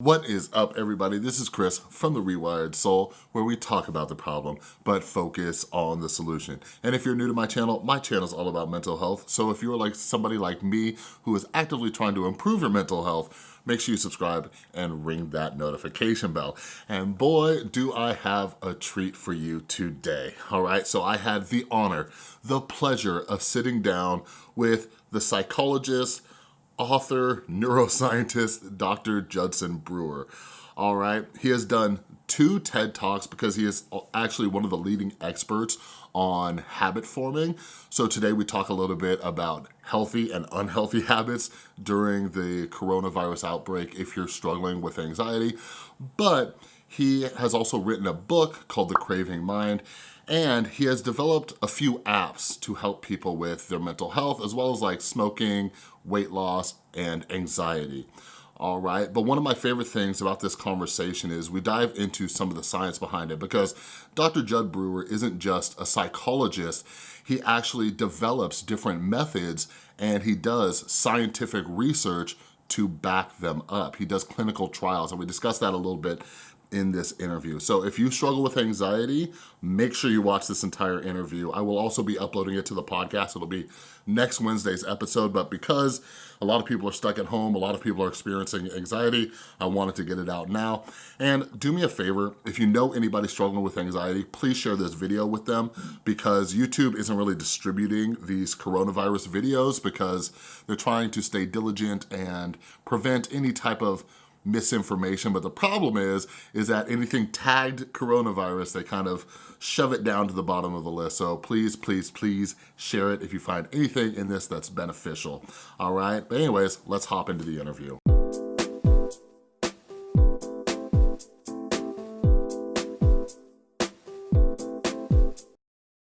What is up everybody? This is Chris from The Rewired Soul where we talk about the problem but focus on the solution. And if you're new to my channel, my channel is all about mental health. So if you're like somebody like me who is actively trying to improve your mental health, make sure you subscribe and ring that notification bell. And boy, do I have a treat for you today, all right? So I had the honor, the pleasure of sitting down with the psychologist, author, neuroscientist, Dr. Judson Brewer. All right, he has done two TED Talks because he is actually one of the leading experts on habit forming. So today we talk a little bit about healthy and unhealthy habits during the coronavirus outbreak if you're struggling with anxiety. But he has also written a book called The Craving Mind and he has developed a few apps to help people with their mental health as well as like smoking, weight loss, and anxiety all right? But one of my favorite things about this conversation is we dive into some of the science behind it because Dr. Judd Brewer isn't just a psychologist, he actually develops different methods and he does scientific research to back them up. He does clinical trials and we discussed that a little bit in this interview. So if you struggle with anxiety, make sure you watch this entire interview. I will also be uploading it to the podcast. It'll be next Wednesday's episode, but because a lot of people are stuck at home, a lot of people are experiencing anxiety, I wanted to get it out now. And do me a favor, if you know anybody struggling with anxiety, please share this video with them because YouTube isn't really distributing these coronavirus videos because they're trying to stay diligent and prevent any type of misinformation, but the problem is, is that anything tagged coronavirus, they kind of shove it down to the bottom of the list. So please, please, please share it if you find anything in this that's beneficial. All right, but anyways, let's hop into the interview.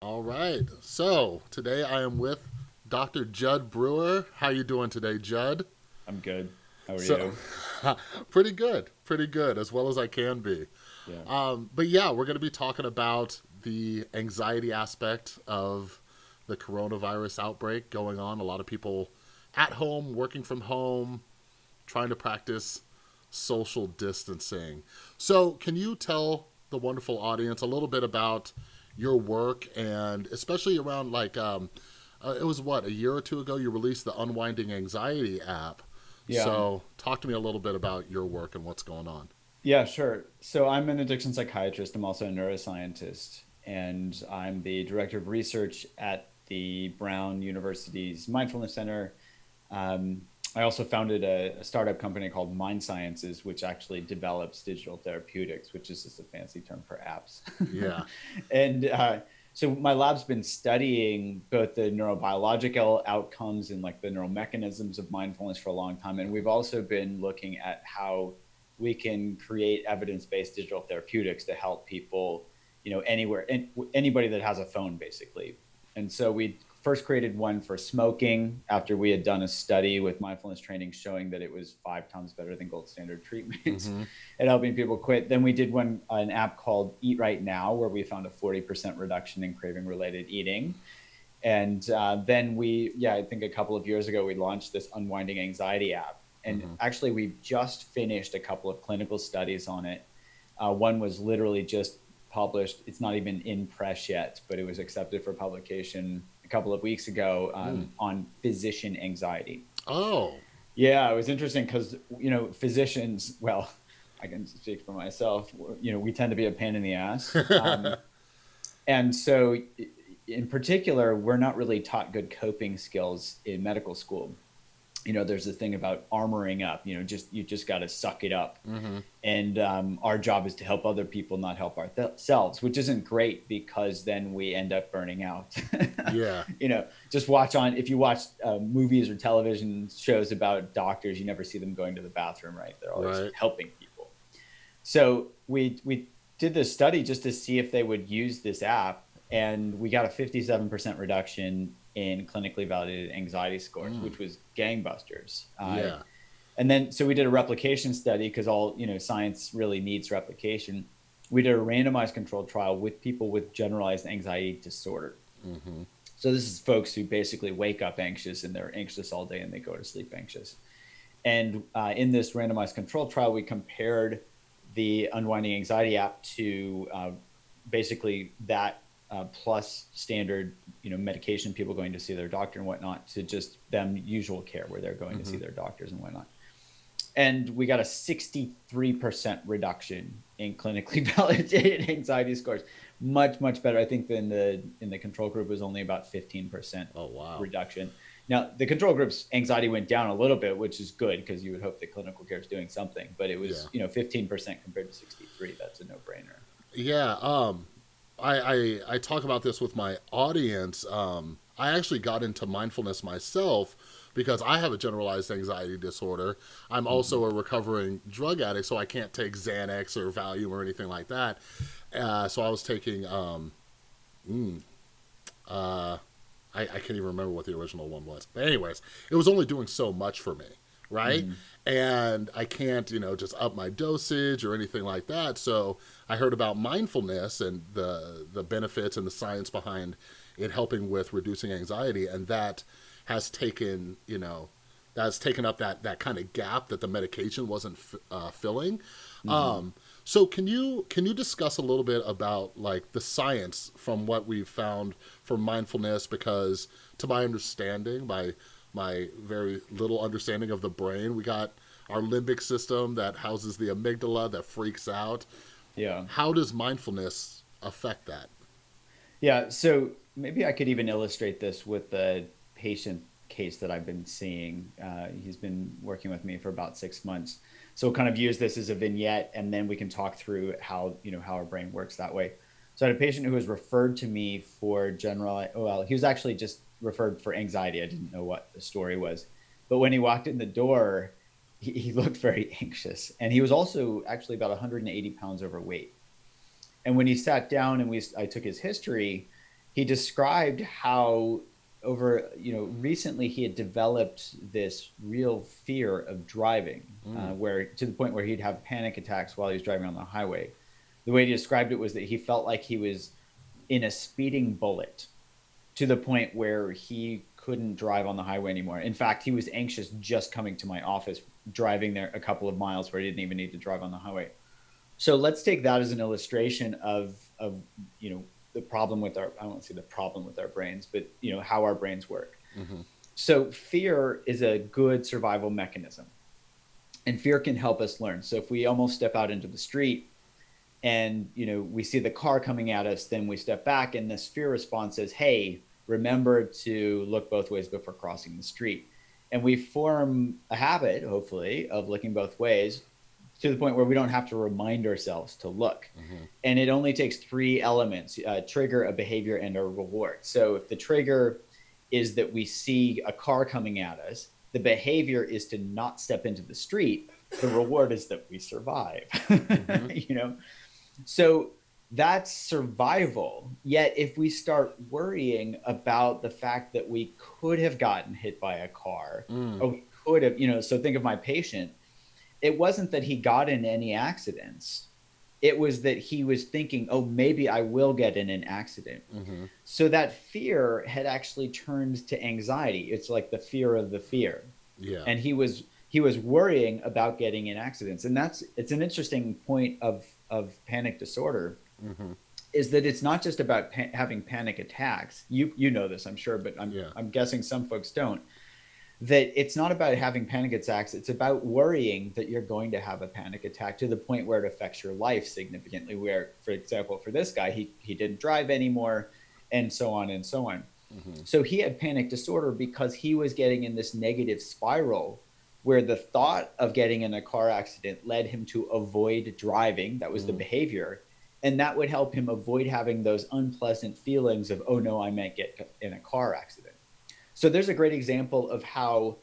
All right, so today I am with Dr. Judd Brewer. How you doing today, Judd? I'm good. How are so, you? pretty good, pretty good, as well as I can be. Yeah. Um, but yeah, we're going to be talking about the anxiety aspect of the coronavirus outbreak going on. A lot of people at home, working from home, trying to practice social distancing. So, can you tell the wonderful audience a little bit about your work and especially around like um, uh, it was what a year or two ago you released the Unwinding Anxiety app yeah. So talk to me a little bit about your work and what's going on. Yeah, sure. So I'm an addiction psychiatrist. I'm also a neuroscientist, and I'm the director of research at the Brown University's Mindfulness Center. Um, I also founded a, a, startup company called Mind Sciences, which actually develops digital therapeutics, which is just a fancy term for apps. Yeah. and uh, so my lab's been studying both the neurobiological outcomes and like the neural mechanisms of mindfulness for a long time and we've also been looking at how we can create evidence-based digital therapeutics to help people you know anywhere and anybody that has a phone basically. And so we first created one for smoking after we had done a study with mindfulness training showing that it was five times better than gold standard treatments mm-hmm. at helping people quit. Then we did one an app called Eat Right Now where we found a 40% reduction in craving related eating. And uh, then we, yeah, I think a couple of years ago we launched this unwinding anxiety app. And mm-hmm. actually, we just finished a couple of clinical studies on it. Uh, one was literally just published. It's not even in press yet, but it was accepted for publication a couple of weeks ago um, mm. on physician anxiety. Oh. Yeah, it was interesting because, you know, physicians, well, I can speak for myself, you know, we tend to be a pain in the ass. Um, and so, in particular, we're not really taught good coping skills in medical school you know there's a thing about armoring up you know just you just got to suck it up. Mm-hmm. and um, our job is to help other people not help ourselves which isn't great because then we end up burning out. Yeah. You know just watch on if you watch uh, movies or television shows about doctors you never see them going to the bathroom right? They're always right. helping people. So we we did this study just to see if they would use this app and we got a 57% reduction in clinically validated anxiety scores, mm. which was gangbusters. Uh, yeah. And then, so we did a replication study because all, you know, science really needs replication. We did a randomized controlled trial with people with generalized anxiety disorder. Mm-hmm. So this is folks who basically wake up anxious and they're anxious all day and they go to sleep anxious. And uh, in this randomized control trial, we compared the Unwinding Anxiety app to uh, basically that uh, plus standard, you know, medication, people going to see their doctor and whatnot, to just them usual care where they're going mm-hmm. to see mm-hmm. their doctors and whatnot. And we got a 63% reduction in clinically validated anxiety scores. Much, much better. I think than the in the control group was only about 15% oh, wow. reduction. Now, the control group's anxiety went down a little bit, which is good because you would hope that clinical care is doing something. But it was, yeah. you know, 15% compared to 63. That's a no-brainer. Yeah. Um, I, I, I talk about this with my audience. Um, I actually got into mindfulness myself because I have a generalized anxiety disorder. I'm mm-hmm. also a recovering drug addict, so I can't take Xanax or Valium or anything like that. Uh, so I was taking, um, mm, uh, I, I, can't even remember what the original one was. But anyways, it was only doing so much for me, right? Mm. And I can't, you know, just up my dosage or anything like that. So I heard about mindfulness and the the benefits and the science behind it helping with reducing anxiety, and that has taken, you know, that's taken up that that kind of gap that the medication wasn't uh, filling. Mm-hmm. Um, so can you can you discuss a little bit about like the science from what we've found for mindfulness? Because to my understanding, my my very little understanding of the brain, we got our limbic system that houses the amygdala that freaks out. Yeah. How does mindfulness affect that? Yeah. So maybe I could even illustrate this with the patient case that I've been seeing. Uh, he's been working with me for about six months so we'll kind of use this as a vignette, and then we can talk through how you know how our brain works that way. So I had a patient who was referred to me for general. Well, he was actually just referred for anxiety. I didn't know what the story was, but when he walked in the door, he, he looked very anxious, and he was also actually about 180 pounds overweight. And when he sat down and we, I took his history, he described how over you know recently he had developed this real fear of driving mm. uh, where to the point where he'd have panic attacks while he was driving on the highway the way he described it was that he felt like he was in a speeding bullet to the point where he couldn't drive on the highway anymore in fact he was anxious just coming to my office driving there a couple of miles where he didn't even need to drive on the highway so let's take that as an illustration of of you know the problem with our I don't say the problem with our brains, but you know how our brains work. Mm-hmm. So fear is a good survival mechanism, and fear can help us learn. So if we almost step out into the street, and you know we see the car coming at us, then we step back, and this fear response says, "Hey, remember to look both ways before crossing the street." And we form a habit, hopefully, of looking both ways to the point where we don't have to remind ourselves to look. Mm-hmm. And it only takes three elements a trigger, a behavior, and a reward. So if the trigger is that we see a car coming at us, the behavior is to not step into the street. The reward is that we survive. Mm-hmm. you know? So that's survival. Yet if we start worrying about the fact that we could have gotten hit by a car, mm. or we could have, you know, so think of my patient it wasn't that he got in any accidents. It was that he was thinking, oh, maybe I will get in an accident. Mm-hmm. So that fear had actually turned to anxiety. It's like the fear of the fear. Yeah. And he was he was worrying about getting in accidents, and that's it's an interesting point of of panic disorder. Mm-hmm. Is that it's not just about pa- having panic attacks. You you know this, I'm sure, but I'm yeah. I'm guessing some folks don't that it's not about having panic attacks it's about worrying that you're going to have a panic attack to the point where it affects your life significantly where for example for this guy he, he didn't drive anymore and so on and so on mm-hmm. so he had panic disorder because he was getting in this negative spiral where the thought of getting in a car accident led him to avoid driving that was mm-hmm. the behavior and that would help him avoid having those unpleasant feelings of oh no i might get in a car accident so there's a great example of how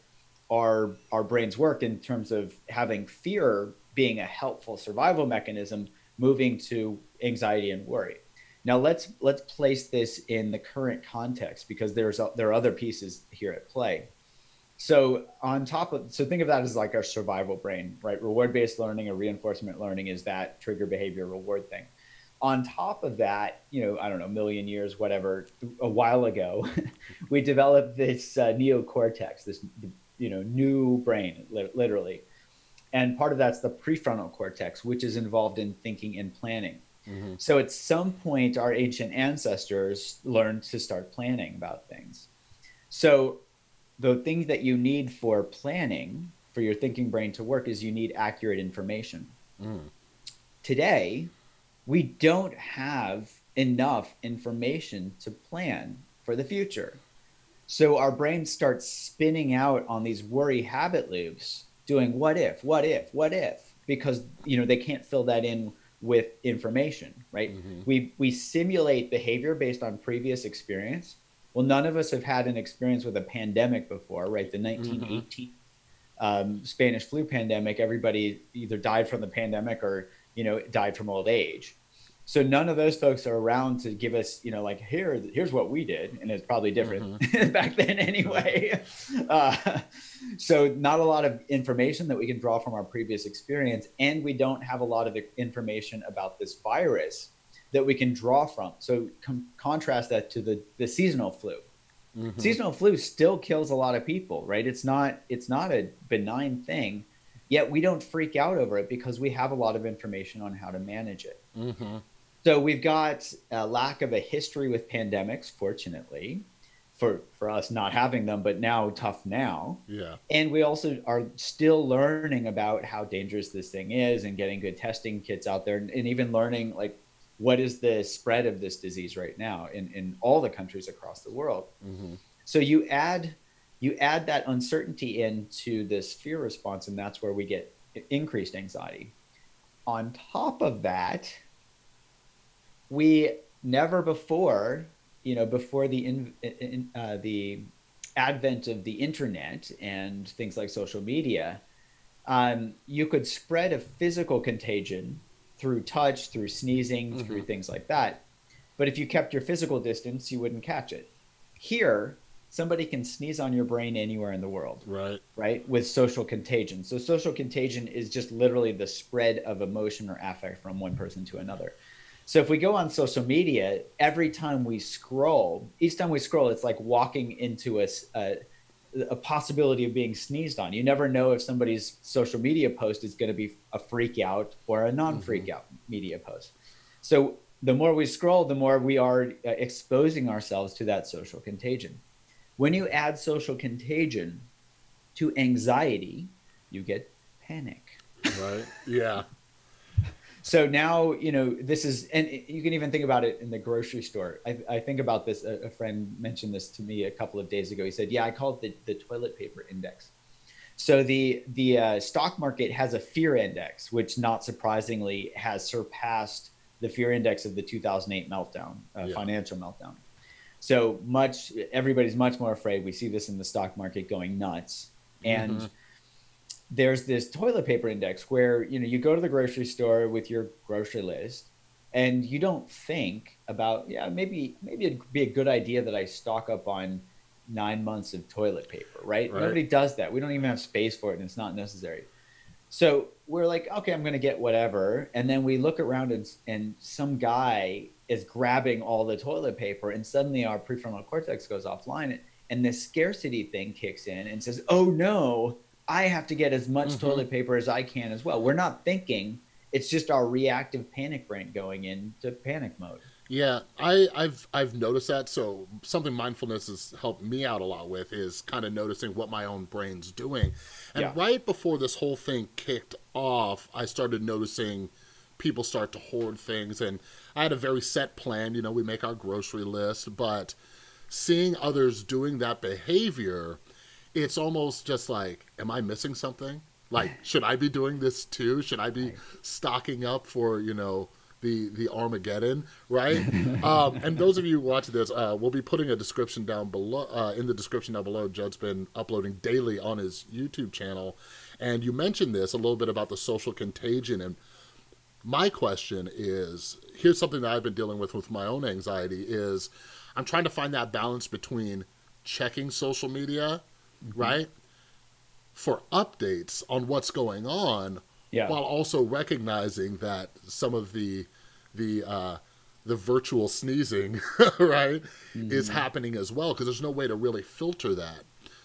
our our brains work in terms of having fear being a helpful survival mechanism, moving to anxiety and worry. Now let's let's place this in the current context because there's there are other pieces here at play. So on top of so think of that as like our survival brain, right? Reward based learning or reinforcement learning is that trigger behavior reward thing on top of that, you know, I don't know, million years, whatever, a while ago, we developed this uh, neocortex, this you know new brain li- literally and part of that's the prefrontal cortex which is involved in thinking and planning mm-hmm. so at some point our ancient ancestors learned to start planning about things so the things that you need for planning for your thinking brain to work is you need accurate information mm. today we don't have enough information to plan for the future so our brain starts spinning out on these worry habit loops, doing what if, what if, what if, because you know they can't fill that in with information, right? Mm-hmm. We we simulate behavior based on previous experience. Well, none of us have had an experience with a pandemic before, right? The 1918 mm-hmm. um, Spanish flu pandemic. Everybody either died from the pandemic or you know died from old age. So none of those folks are around to give us you know like here here's what we did and it's probably different mm-hmm. back then anyway. Uh, so not a lot of information that we can draw from our previous experience and we don't have a lot of information about this virus that we can draw from. So com- contrast that to the the seasonal flu. Mm-hmm. seasonal flu still kills a lot of people right? It's not it's not a benign thing yet we don't freak out over it because we have a lot of information on how to manage it mm-hmm. So we've got a lack of a history with pandemics, fortunately, for for us not having them, but now tough now. Yeah. And we also are still learning about how dangerous this thing is and getting good testing kits out there and, and even learning like what is the spread of this disease right now in, in all the countries across the world. Mm-hmm. So you add you add that uncertainty into this fear response, and that's where we get increased anxiety. On top of that, we never before, you know, before the in, in uh, the advent of the internet and things like social media, um, you could spread a physical contagion through touch, through sneezing, mm-hmm. through things like that. But if you kept your physical distance, you wouldn't catch it. Here, somebody can sneeze on your brain anywhere in the world. Right. Right. With social contagion. So social contagion is just literally the spread of emotion or affect from one person to another. So if we go on social media, every time we scroll, each time we scroll, it's like walking into a, a, a possibility of being sneezed on. You never know if somebody's social media post is going to be a freak out or a non freak out mm-hmm. media post. So the more we scroll, the more we are uh, exposing ourselves to that social contagion. When you add social contagion to anxiety, you get panic. Right. Yeah so now you know this is and you can even think about it in the grocery store i, I think about this a, a, friend mentioned this to me a couple of days ago he said yeah i call it the, the toilet paper index so the the uh, stock market has a fear index which not surprisingly has surpassed the fear index of the 2008 meltdown uh, yeah. financial meltdown so much everybody's much more afraid. We see this in the stock market going nuts. And mm-hmm. there's this toilet paper index where you know you go to the grocery store with your grocery list and you don't think about yeah maybe maybe it'd be a good idea that I stock up on nine months of toilet paper right, right. nobody does that. We don't even have space for it and it's not necessary so we're like okay I'm gonna get whatever and then we look around and, and some guy is grabbing all the toilet paper and suddenly our prefrontal cortex goes offline and the scarcity thing kicks in and says oh no I have to get as much mm-hmm. toilet paper as I can as well. We're not thinking; it's just our reactive panic brain going into panic mode. Yeah, I, have I've noticed that. So something mindfulness has helped me out a lot with is kind of noticing what my own brain's doing. And yeah. right before this whole thing kicked off, I started noticing people start to hoard things, and I had a very set plan. You know, we make our grocery list, but seeing others doing that behavior it's almost just like, am I missing something? Like, should I be doing this too? Should I be stocking up for, you know, the the Armageddon, right? um, and those of you watching this, uh, we'll be putting a description down below uh, in the description down below. Judd's been uploading daily on his YouTube channel, and you mentioned this a little bit about the social contagion. And my question is, here's something that I've been dealing with with my own anxiety: is I'm trying to find that balance between checking social media mm-hmm. right? For updates on what's going on, yeah. while also recognizing that some of the the uh, the virtual sneezing, right, mm-hmm. is happening as well because there's no way to really filter that.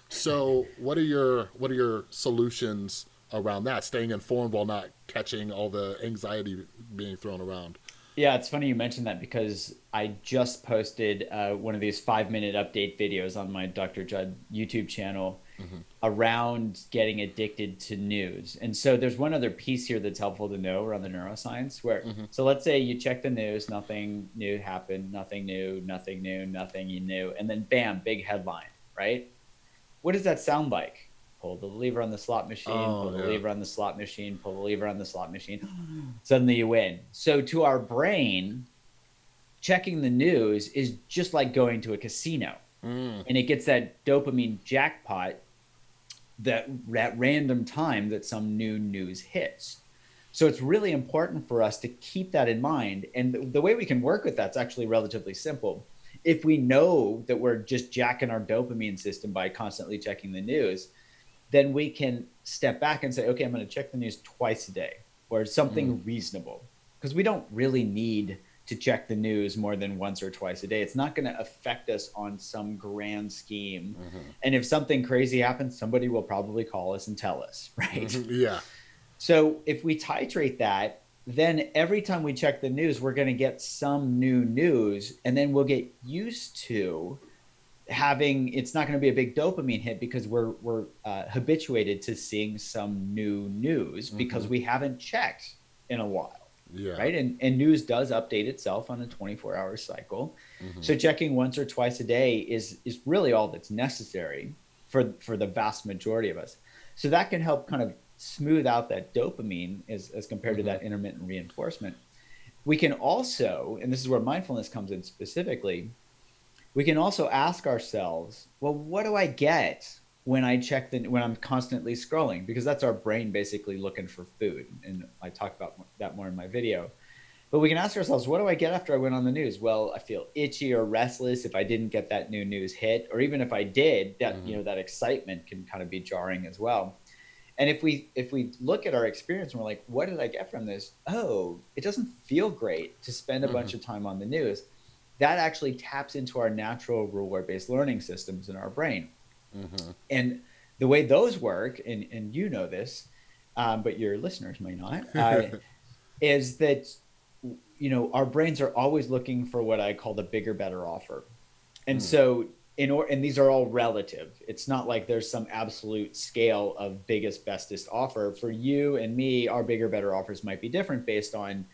so, what are your what are your solutions around that? Staying informed while not catching all the anxiety being thrown around. Yeah, it's funny you mentioned that because I just posted uh, one of these five minute update videos on my Dr. Judd YouTube channel mm-hmm. around getting addicted to news. And so there's one other piece here that's helpful to know around the neuroscience where, mm-hmm. so let's say you check the news, nothing new happened, nothing new, nothing new, nothing new, and then bam, big headline, right? What does that sound like? pull the lever on the slot machine, oh, pull the yeah. lever on the slot machine, pull the lever on the slot machine. Suddenly you win. So to our brain, checking the news is just like going to a casino. Mm. And it gets that dopamine jackpot that at random time that some new news hits. So it's really important for us to keep that in mind. And the, the way we can work with that's actually relatively simple. If we know that we're just jacking our dopamine system by constantly checking the news, then we can step back and say, okay, I'm going to check the news twice a day or something mm. reasonable. Because we don't really need to check the news more than once or twice a day. It's not going to affect us on some grand scheme. Mm-hmm. And if something crazy happens, somebody will probably call us and tell us, right? Mm-hmm. Yeah. So if we titrate that, then every time we check the news, we're going to get some new news, and then we'll get used to having it's not going to be a big dopamine hit because we're we're uh, habituated to seeing some new news because mm-hmm. we haven't checked in a while yeah. right and and news does update itself on a 24 hour cycle mm-hmm. so checking once or twice a day is is really all that's necessary for for the vast majority of us so that can help kind of smooth out that dopamine as, as compared mm-hmm. to that intermittent reinforcement we can also and this is where mindfulness comes in specifically we can also ask ourselves, well, what do I get when I check the when I'm constantly scrolling? Because that's our brain basically looking for food, and I talk about that more in my video. But we can ask ourselves, what do I get after I went on the news? Well, I feel itchy or restless if I didn't get that new news hit, or even if I did, that mm-hmm. you know that excitement can kind of be jarring as well. And if we if we look at our experience and we're like, what did I get from this? Oh, it doesn't feel great to spend a mm-hmm. bunch of time on the news that actually taps into our natural reward based learning systems in our brain. Mm-hmm. And the way those work, and, and you know this, um, but your listeners may not, uh, is that you know our brains are always looking for what I call the bigger, better offer. And mm. so in or and these are all relative. It's not like there's some absolute scale of biggest, bestest offer. For you and me, our bigger, better offers might be different based on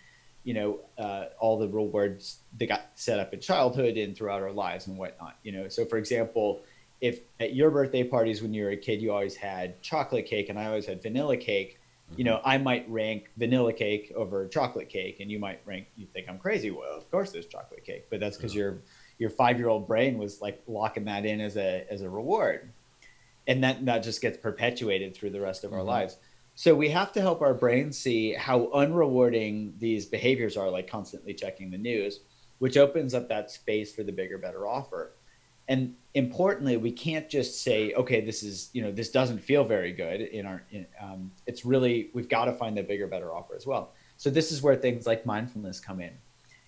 you know uh, all the rewards that got set up in childhood and throughout our lives and whatnot you know so for example if at your birthday parties when you were a kid you always had chocolate cake and i always had vanilla cake mm-hmm. you know i might rank vanilla cake over chocolate cake and you might rank you think i'm crazy well of course there's chocolate cake but that's because yeah. your your five year old brain was like locking that in as a as a reward and that that just gets perpetuated through the rest of mm-hmm. our lives so we have to help our brain see how unrewarding these behaviors are, like constantly checking the news, which opens up that space for the bigger, better offer. And importantly, we can't just say, okay, this is, you know, this doesn't feel very good in our, in, um, it's really, we've got to find the bigger, better offer as well. So this is where things like mindfulness come in.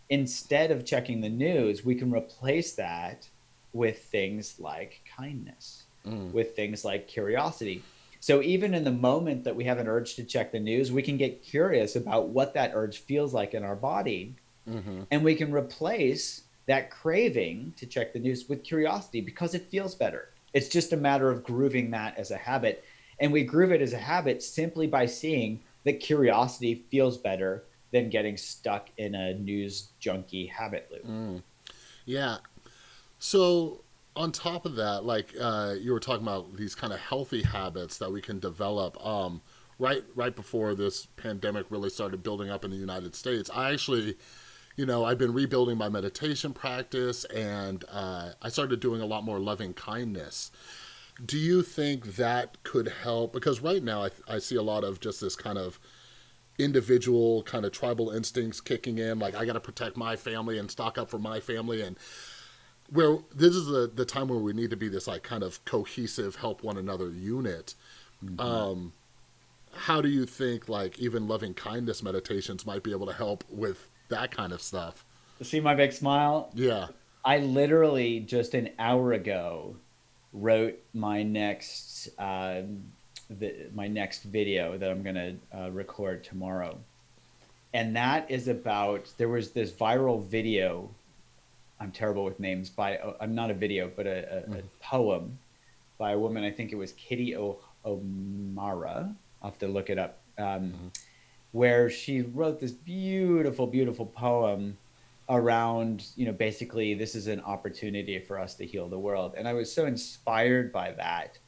Instead of checking the news, we can replace that with things like kindness, mm. with things like curiosity, so even in the moment that we have an urge to check the news, we can get curious about what that urge feels like in our body. Mm-hmm. And we can replace that craving to check the news with curiosity because it feels better. It's just a matter of grooving that as a habit. And we groove it as a habit simply by seeing that curiosity feels better than getting stuck in a news junkie habit loop. Mm. Yeah. So on top of that, like uh, you were talking about these kind of healthy habits that we can develop. Um, right, right before this pandemic really started building up in the United States, I actually, you know, I've been rebuilding my meditation practice, and uh, I started doing a lot more loving kindness. Do you think that could help? Because right now, I, I see a lot of just this kind of individual kind of tribal instincts kicking in like i got to protect my family and stock up for my family and where this is the the time where we need to be this like kind of cohesive help one another unit mm-hmm. um how do you think like even loving kindness meditations might be able to help with that kind of stuff see my big smile yeah i literally just an hour ago wrote my next um, the, my next video that I'm gonna uh, record tomorrow, and that is about there was this viral video. I'm terrible with names. By uh, I'm not a video, but a, a, mm. a poem by a woman. I think it was Kitty o- O'Meara. I'll have to look it up. Um, mm-hmm. Where she wrote this beautiful, beautiful poem around, you know, basically this is an opportunity for us to heal the world. And I was so inspired by that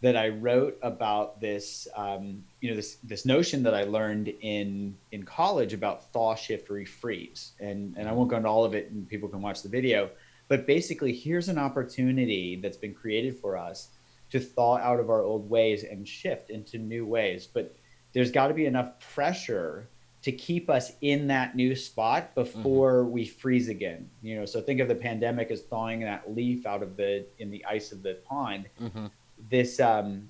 that I wrote about this, um, you know, this this notion that I learned in in college about thaw, shift, refreeze, and and I won't go into all of it, and people can watch the video. But basically, here's an opportunity that's been created for us to thaw out of our old ways and shift into new ways. But there's got to be enough pressure to keep us in that new spot before mm-hmm. we freeze again. You know, so think of the pandemic as thawing that leaf out of the in the ice of the pond. Mm-hmm. This um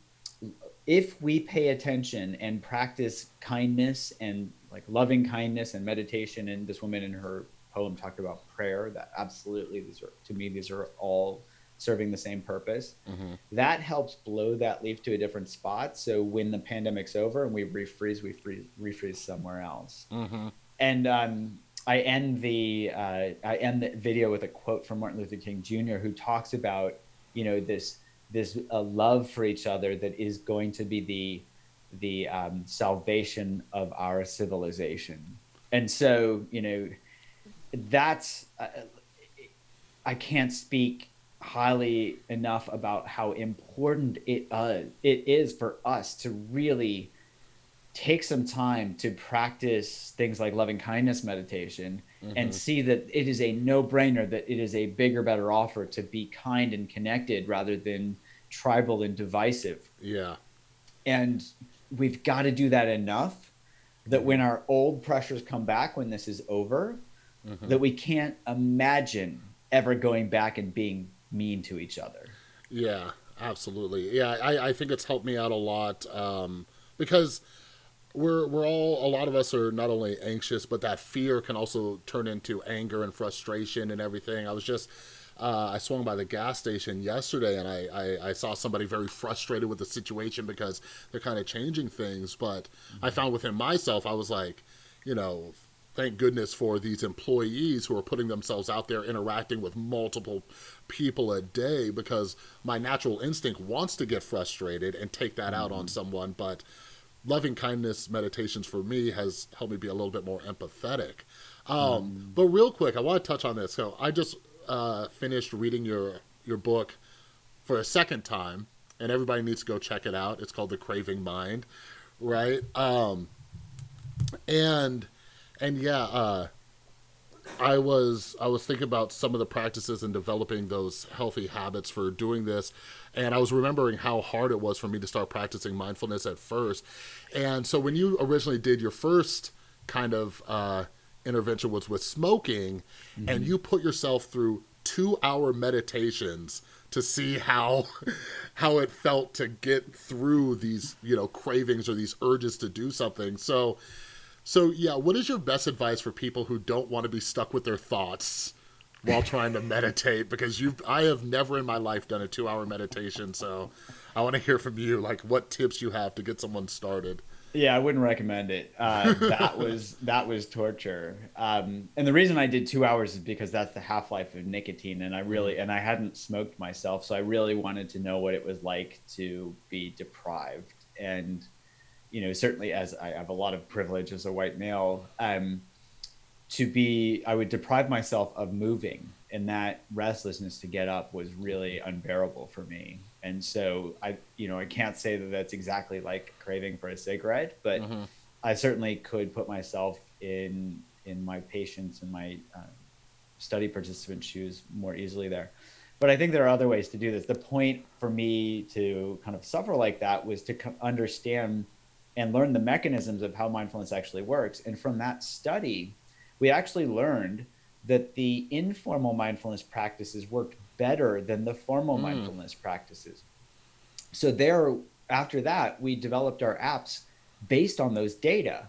if we pay attention and practice kindness and like loving kindness and meditation and this woman in her poem talked about prayer that absolutely these are to me these are all serving the same purpose. Mm-hmm. That helps blow that leaf to a different spot. So when the pandemic's over and we refreeze, we freeze, refreeze somewhere else. Mm-hmm. And um, I end the uh, I end the video with a quote from Martin Luther King Jr., who talks about you know this this uh, love for each other that is going to be the the um, salvation of our civilization. And so you know that's uh, I can't speak highly enough about how important it uh, it is for us to really take some time to practice things like loving kindness meditation mm-hmm. and see that it is a no-brainer that it is a bigger better offer to be kind and connected rather than tribal and divisive yeah and we've got to do that enough that when our old pressures come back when this is over mm-hmm. that we can't imagine ever going back and being mean to each other. Yeah, absolutely. Yeah, I, I think it's helped me out a lot um, because we're we're all a lot of us are not only anxious, but that fear can also turn into anger and frustration and everything. I was just uh, I swung by the gas station yesterday and I, I, I, saw somebody very frustrated with the situation because they're kind of changing things. But mm-hmm. I found within myself, I was like, you know, thank goodness for these employees who are putting themselves out there interacting with multiple people a day because my natural instinct wants to get frustrated and take that mm-hmm. out on mm-hmm. someone but loving kindness meditations for me has helped me be a little bit more empathetic um, mm. but real quick i want to touch on this so i just uh, finished reading your your book for a second time and everybody needs to go check it out it's called the craving mind right um, and and yeah, uh, I was I was thinking about some of the practices and developing those healthy habits for doing this, and I was remembering how hard it was for me to start practicing mindfulness at first. And so when you originally did your first kind of uh, intervention was with smoking, mm-hmm. and you put yourself through two hour meditations to see how how it felt to get through these you know cravings or these urges to do something. So so, yeah, what is your best advice for people who don't want to be stuck with their thoughts while trying to meditate? Because you, I have never in my life done a two-hour meditation, so I want to hear from you, like what tips you have to get someone started. Yeah, I wouldn't recommend it. Uh, that was that was torture. Um, and the reason I did two hours is because that's the half life of nicotine, and I really and I hadn't smoked myself, so I really wanted to know what it was like to be deprived. And you know, certainly as I have a lot of privilege as a white male, um, to be, I would deprive myself of moving, and that restlessness to get up was really unbearable for me. And so I, you know, I can't say that that's exactly like craving for a cigarette, but mm-hmm. I certainly could put myself in in my patients and my uh, study participant shoes more easily there. But I think there are other ways to do this. The point for me to kind of suffer like that was to understand and learn the mechanisms of how mindfulness actually works. And from that study, we actually learned that the informal mindfulness practices worked better than the formal mm. mindfulness practices. So there after that, we developed our apps based on those data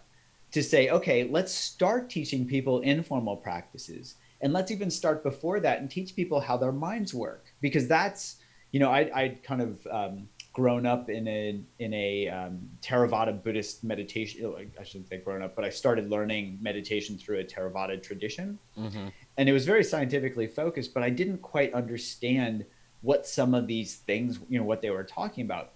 to say, okay, let's start teaching people informal practices. And let's even start before that and teach people how their minds work because that's you know, I, I'd kind of um, grown up in a in a um, Theravada Buddhist meditation. Oh, I shouldn't say grown up, but I started learning meditation through a Theravada tradition, mm-hmm. and it was very scientifically focused. But I didn't quite understand what some of these things, you know, what they were talking about.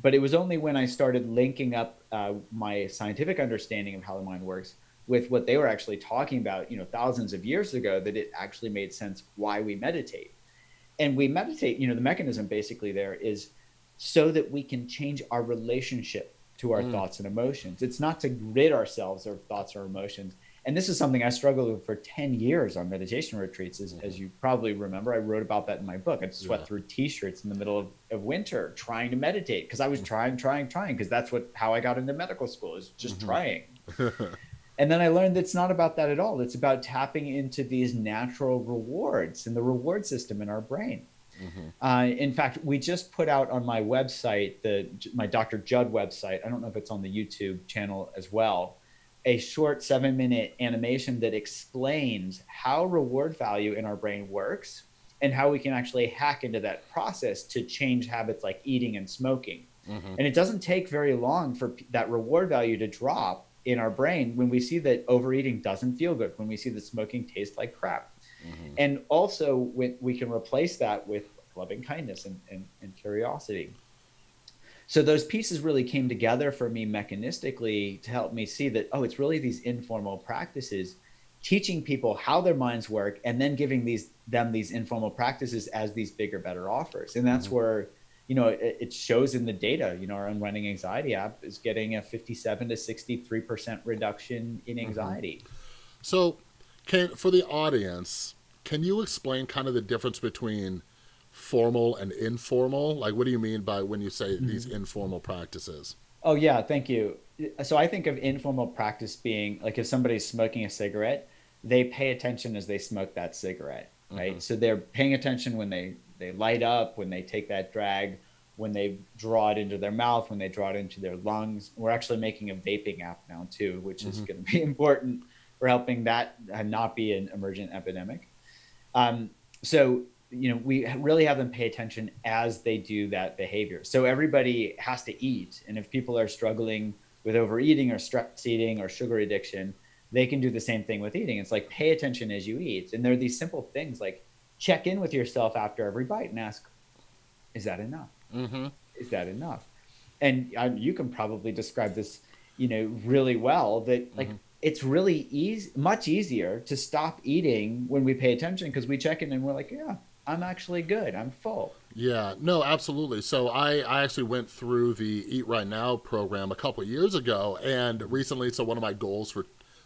But it was only when I started linking up uh, my scientific understanding of how the mind works with what they were actually talking about, you know, thousands of years ago, that it actually made sense why we meditate. And we meditate, you know, the mechanism basically there is so that we can change our relationship to our mm. thoughts and emotions. It's not to rid ourselves of thoughts or emotions. And this is something I struggled with for 10 years on meditation retreats. As, mm. as you probably remember, I wrote about that in my book. I sweat yeah. through t-shirts in the middle of, of winter trying to meditate because I was mm. trying, trying, trying because that's what how I got into medical school is just mm-hmm. trying. And then I learned that it's not about that at all. It's about tapping into these natural rewards and the reward system in our brain. Mm-hmm. Uh, in fact, we just put out on my website, the my Dr. Judd website. I don't know if it's on the YouTube channel as well. A short seven minute animation that explains how reward value in our brain works and how we can actually hack into that process to change habits like eating and smoking. Mm-hmm. And it doesn't take very long for that reward value to drop in our brain when we see that overeating doesn't feel good, when we see that smoking tastes like crap. Mm-hmm. And also, when we can replace that with loving kindness and, and, and curiosity. So those pieces really came together for me mechanistically to help me see that, oh, it's really these informal practices teaching people how their minds work and then giving these them these informal practices as these bigger better offers and that's mm-hmm. where you know, it, it, shows in the data. You know, our unwinding anxiety app is getting a 57 to 63 percent reduction in mm-hmm. anxiety. Mm-hmm. So, can for the audience, can you explain kind of the difference between formal and informal? Like, what do you mean by when you say mm-hmm. these informal practices? Oh yeah, thank you. So I think of informal practice being like if somebody's smoking a cigarette, they pay attention as they smoke that cigarette, right? Mm-hmm. So they're paying attention when they they light up, when they take that drag, when they draw it into their mouth, when they draw it into their lungs. We're actually making a vaping app now too, which mm-hmm. is going to be important for helping that not be an emergent epidemic. Um, so you know we really have them pay attention as they do that behavior so everybody has to eat and if people are struggling with overeating or stress eating or sugar addiction they can do the same thing with eating it's like pay attention as you eat and there are these simple things like check in with yourself after every bite and ask, is that enough? Mm-hmm. Is that enough? And uh, you can probably describe this, you know, really well. That like mm-hmm. It's really easy, much easier to stop eating when we pay attention because we check in and we're like, yeah, I'm actually good. I'm full. Yeah, no, absolutely. So I, I actually went through the Eat Right Now program a couple years ago, and recently, so one of my goals for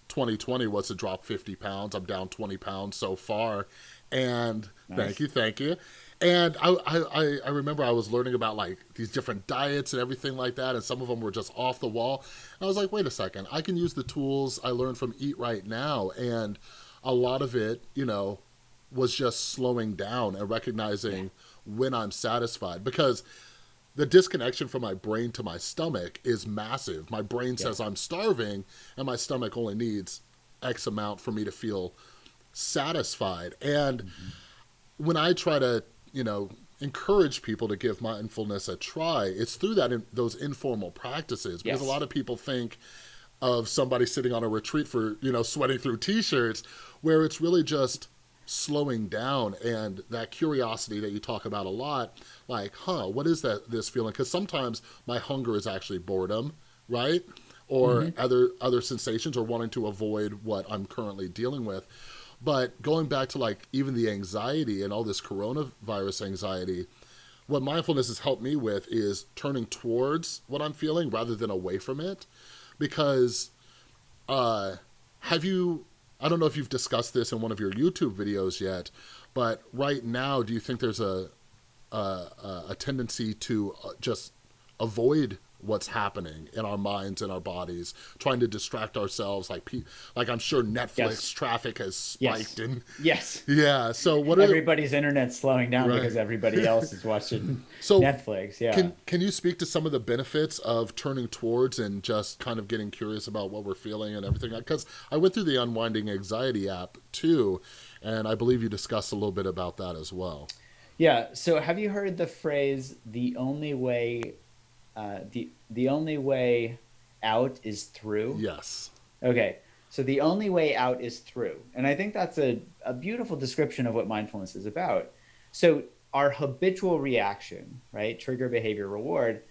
2020 was to drop 50 pounds. I'm down 20 pounds so far, and nice. thank you, thank you. And I, I, I remember I was learning about like these different diets and everything like that, and some of them were just off the wall. And I was like, wait a second, I can use the tools I learned from Eat Right Now, and a lot of it, you know, was just slowing down and recognizing yeah. when I'm satisfied because the disconnection from my brain to my stomach is massive. My brain yeah. says I'm starving, and my stomach only needs X amount for me to feel satisfied. And mm-hmm. when I try to, you know, encourage people to give mindfulness a try, it's through that in, those informal practices because yes. a lot of people think of somebody sitting on a retreat for, you know, sweating through t-shirts where it's really just slowing down and that curiosity that you talk about a lot like huh what is that this feeling because sometimes my hunger is actually boredom right or mm-hmm. other other sensations or wanting to avoid what i'm currently dealing with but going back to like even the anxiety and all this coronavirus anxiety, what mindfulness has helped me with is turning towards what I'm feeling rather than away from it. Because uh, have you, I don't know if you've discussed this in one of your YouTube videos yet, but right now, do you think there's a, a, a tendency to uh, just avoid what's happening in our minds and our bodies, trying to distract ourselves. Like, like I'm sure Netflix yes. traffic has spiked. Yes. And yes, yeah. So what? Everybody's internet's slowing down right. because everybody else is watching so Netflix. Yeah. Can Can you speak to some of the benefits of turning towards and just kind of getting curious about what we're feeling and everything? Because I went through the Unwinding Anxiety app too, and I believe you discussed a little bit about that as well. Yeah. So have you heard the phrase "the only way, uh, the the only way out is through"? Yes. Okay. So the only way out is through, and I think that's a a beautiful description of what mindfulness is about. So our habitual reaction, right? Trigger behavior reward.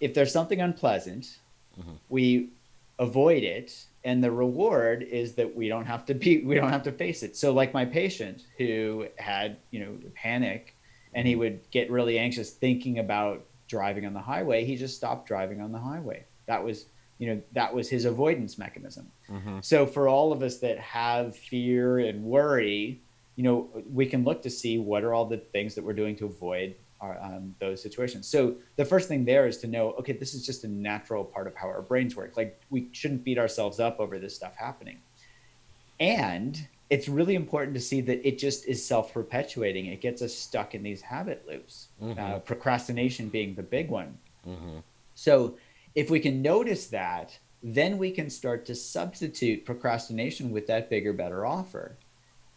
If there's something unpleasant, Mhm. we avoid it and the reward is that we don't have to be we don't have to face it so like my patient who had you know panic and he would get really anxious thinking about driving on the highway he just stopped driving on the highway. That was you know that was his avoidance mechanism. Mm-hmm. so for all of us that have fear and worry you know we can look to see what are all the things that we're doing to avoid our, um, those situations. So the first thing there is to know okay this is just a natural part of how our brains work. Like we shouldn't beat ourselves up over this stuff happening. And it's really important to see that it just is self-perpetuating it gets us stuck in these habit loops Mhm. uh, procrastination being the big one Mm-hmm. so if we can notice that, then we can start to substitute procrastination with that bigger, better offer.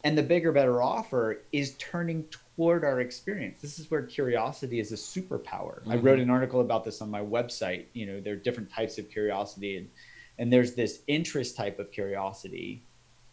And the bigger, better offer is turning toward our experience. This is where curiosity is a superpower. I wrote an article about this on my website. You know, there are different types of curiosity, and, and there's this interest type of curiosity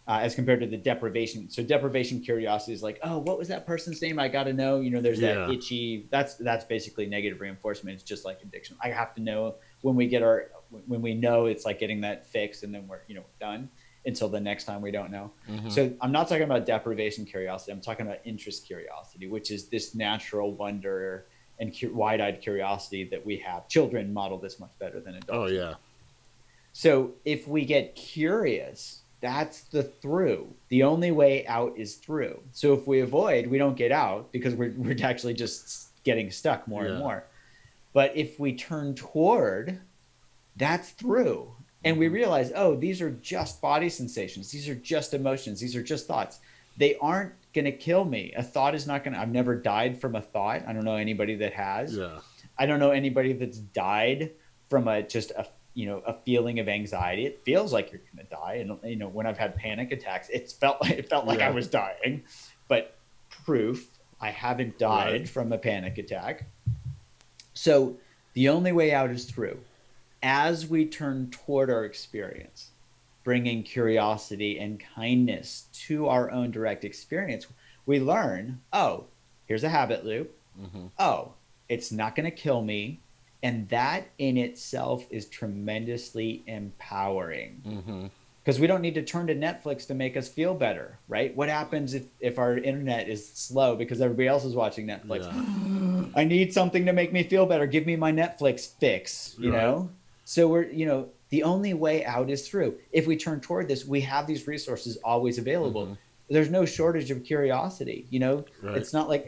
uh, as compared to the deprivation. So deprivation curiosity is like, oh, what was that person's name? I got to know. You know, there's that itchy. That's that's basically negative reinforcement. It's just like addiction. I have to know when we get our when we know it's like getting that fixed, and then we're you know done until the next time we don't know. Mm-hmm. So I'm not talking about deprivation curiosity. I'm talking about interest curiosity, which is this natural wonder and cu- wide-eyed curiosity that we have. Children model this much better than adults. Oh yeah. So if we get curious, that's the through. The only way out is through. So if we avoid, we don't get out because we're, we're actually just getting stuck more Yeah. and more. But if we turn toward, that's through. And we mm-hmm. realize, oh, these are just body sensations. These are just emotions. These are just thoughts. They aren't going to kill me. A thought is not going to, I've never died from a thought. I don't know anybody that has. Yeah. I don't know anybody that's died from a just a you know a feeling of anxiety. It feels like you're gonna die, and you know when I've had panic attacks, it's felt it felt like I was dying, but proof I haven't died Right. from a panic attack. So the only way out is through. As we turn toward our experience, bringing curiosity and kindness to our own direct experience, we learn, oh, here's a habit loop Mm-hmm. oh, it's not going to kill me. And that in itself is tremendously empowering Mm-hmm. because we don't need to turn to Netflix to make us feel better, right? What happens if, if our internet is slow because everybody else is watching Netflix? I need something to make me feel better. Give me my Netflix fix, you Right. know? So we're, you know, the only way out is through. If we turn toward this, we have these resources always available. Mhm. There's no shortage of curiosity, you know? Right. It's not like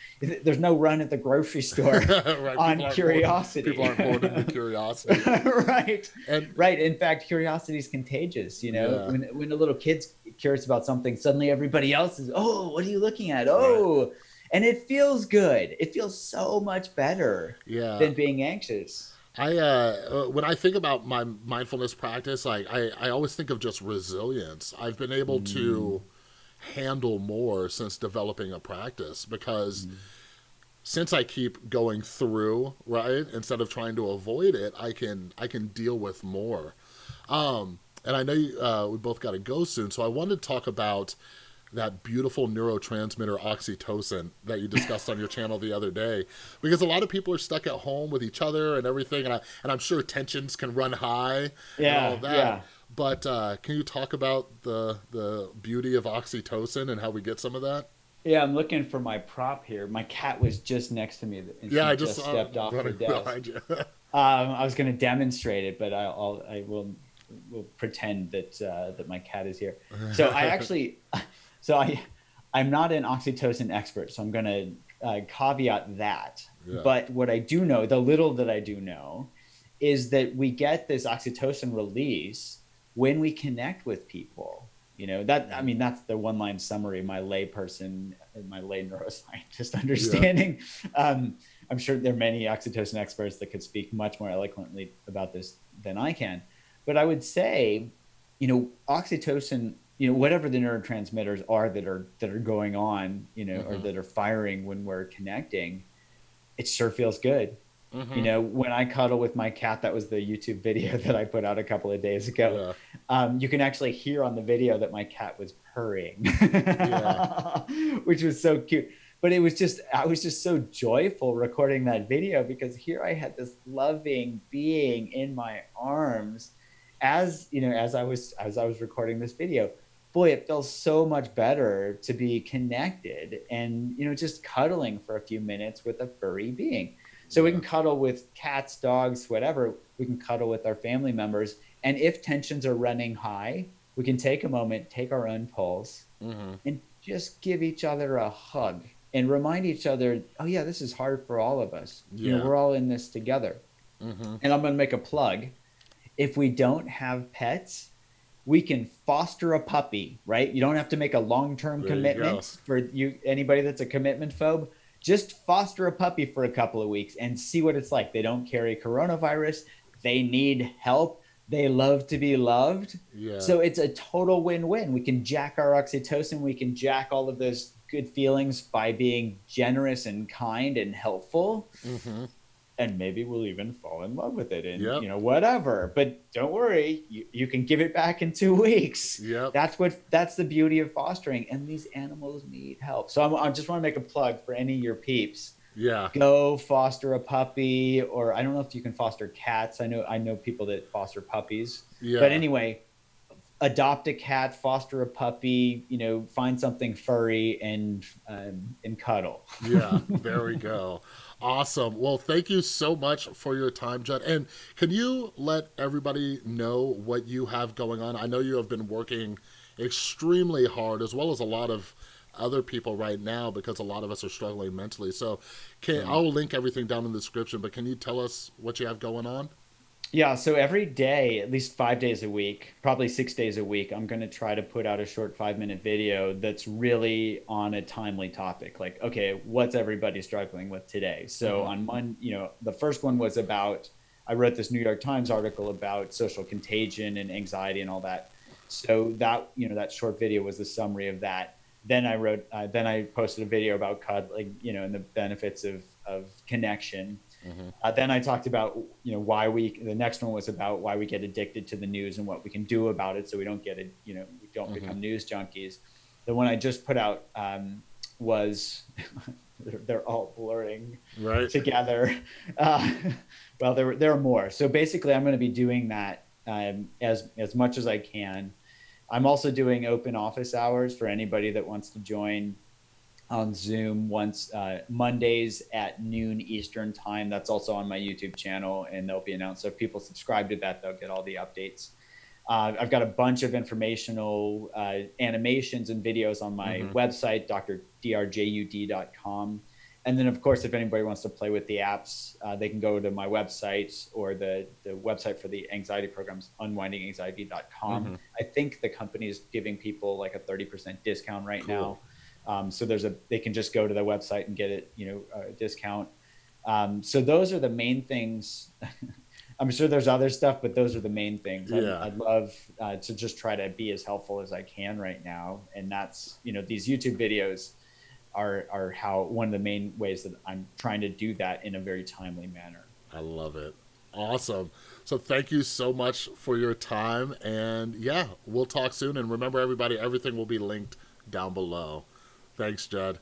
there's no run at the grocery store right. on people curiosity. People aren't bored of the curiosity. right. And Right. In fact, curiosity is contagious. You know, Yeah. when, when a little kid's curious about something, suddenly everybody else is, oh, what are you looking at? Oh, and it feels good. It feels so much better yeah, than being anxious. I uh, uh, when I think about my mindfulness practice, like I, I always think of just resilience. I've been able to handle more since developing a practice because since I keep going through, right, instead of trying to avoid it, I can I can deal with more. Um, and I know you, uh, we both got to go soon, so I wanted to talk about that beautiful neurotransmitter oxytocin that you discussed on your channel the other day because a lot of people are stuck at home with each other and everything and, I, and i'm sure tensions can run high Yeah, and all that yeah. But uh, can you talk about the the beauty of oxytocin and how we get some of that Yeah, I'm looking for my prop here. My cat was just next to me. And yeah i just, it stepped off the desk. Um, I was going to demonstrate it, but I'll, I'll I will will pretend that uh, that my cat is here. So I actually, so I I'm not an oxytocin expert, so I'm going to uh, caveat that. Yeah. But what I do know, the little that I do know, is that we get this oxytocin release when we connect with people. You know that I mean that's the one line summary. My layperson, my lay neuroscientist understanding. Um, I'm sure there are many oxytocin experts that could speak much more eloquently about this than I can. But I would say, you know, oxytocin you know whatever the neurotransmitters are that are that are going on you know Mm-hmm. or that are firing when we're connecting it sure feels good Mhm. you know when i cuddle with my cat that was the youtube video that i put out a couple of days ago. Um, you can actually hear on the video that my cat was purring which was so cute. But it was just i was just so joyful recording that video because here i had this loving being in my arms as you know as i was as i was recording this video. Boy it feels so much better to be connected and you know just cuddling for a few minutes with a furry being so we can cuddle with cats dogs whatever we can cuddle with our family members and if tensions are running high we can take a moment take our own pulse Mhm. and just give each other a hug and remind each other, oh yeah, this is hard for all of us. You know, we're all in this together. Mhm. And I'm going to make a plug. If we don't have pets, we can foster a puppy, right? You don't have to make a long-term There you commitment go. for you anybody that's a commitment phobe. Just foster a puppy for a couple of weeks and see what it's like. They don't carry coronavirus. They need help. They love to be loved. Yeah. So it's a total win-win. We can jack our oxytocin, we can jack all of those good feelings by being generous and kind and helpful. Mhm. And maybe we'll even fall in love with it and Yep. you know, whatever. But don't worry, you, you can give it back in two weeks. Yep. That's what that's the beauty of fostering. And these animals need help. So I'm, I just want to make a plug for any of your peeps Yeah. go foster a puppy or i don't know if you can foster cats i know i know people that foster puppies Yeah. but anyway adopt a cat foster a puppy you know find something furry and um, and cuddle yeah, there we go. Awesome. Well, thank you so much for your time, Jud. And can you let everybody know what you have going on? I know you have been working extremely hard, as well as a lot of other people right now, because a lot of us are struggling mentally. So, can I'll link everything down in the description. But can you tell us what you have going on? Yeah so every day at least five days a week probably six days a week i'm going to try to put out a short five minute video that's really on a timely topic. Like okay what's everybody struggling with today? So Mhm. on one you know the first one was about i wrote this new york times article about social contagion and anxiety and all that. So that you know that short video was the summary of that. Then i wrote uh, then i posted a video about cuddling you know and the benefits of of connection uh, then I talked about you know why we. The next one was about why we get addicted to the news and what we can do about it, so we don't get it. You know, we don't Mhm. become news junkies. The one I just put out um, was they're, they're all blurring Right. together. Uh, well, there there are more. So basically, I'm going to be doing that um, as as much as I can. I'm also doing open office hours for anybody that wants to join on Zoom once uh, Mondays at noon Eastern time. That's also on my YouTube channel, and they'll be announced. So if people subscribe to that, they'll get all the updates. Uh, I've got a bunch of informational uh, animations and videos on my Mhm. website, drjud.com. And then, of course, if anybody wants to play with the apps, uh, they can go to my website or the, the website for the anxiety programs, unwindinganxiety.com. Mhm. I think the company is giving people like a 30% discount right Cool. now. Um, so there's a, they can just go to the website and get it, you know, a discount. Um, so those are the main things. I'm sure there's other stuff, but those are the main things. I'd, Yeah. I'd love uh, to just try to be as helpful as I can right now. And that's, you know, these YouTube videos are, are how one of the main ways that I'm trying to do that in a very timely manner. I love it. Awesome. So thank you so much for your time. And yeah, we'll talk soon. And remember, everybody, everything will be linked down below. Thanks, Jud.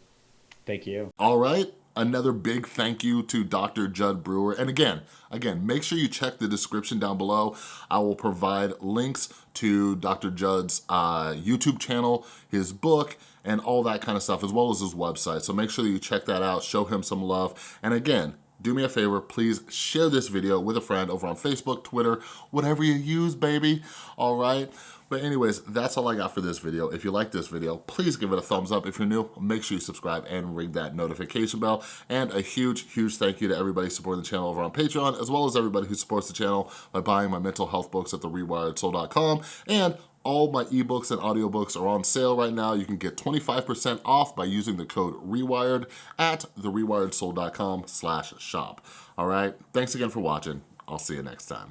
Thank you. All right, another big thank you to Dr. Jud Brewer. And again, again, make sure you check the description down below. I will provide links to Dr. Jud's uh, YouTube channel, his book, and all that kind of stuff, as well as his website. So make sure that you check that out, show him some love. And again, do me a favor, please share this video with a friend over on Facebook, Twitter, whatever you use, baby, all right? But anyways, that's all I got for this video. If you like this video, please give it a thumbs up. If you're new, make sure you subscribe and ring that notification bell. And a huge, huge thank you to everybody supporting the channel over on Patreon, as well as everybody who supports the channel by buying my mental health books at therewiredsoul.com. And all my ebooks and audiobooks are on sale right now. You can get 25% off by using the code REWIRED at therewiredsoul.com slash shop. All right, thanks again for watching. I'll see you next time.